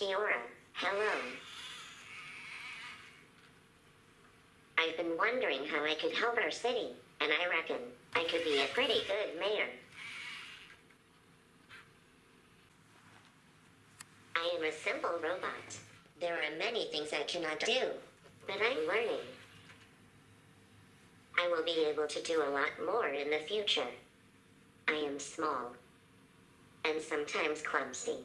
Kia ora, hello. I've been wondering how I could help our city, and I reckon I could be a pretty good mayor. I am a simple robot. There are many things I cannot do, but I'm learning. I will be able to do a lot more in the future. I am small and sometimes clumsy.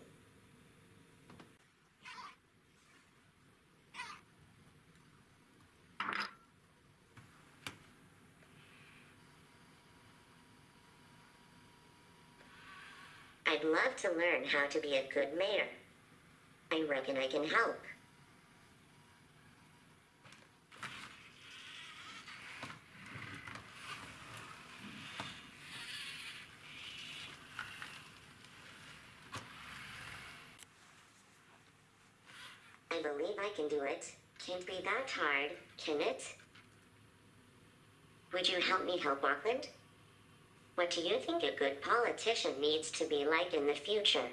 I'd love to learn how to be a good mayor. I reckon I can help. I believe I can do it. Can't be that hard, can it? Would you help me help Auckland? What do you think a good politician needs to be like in the future?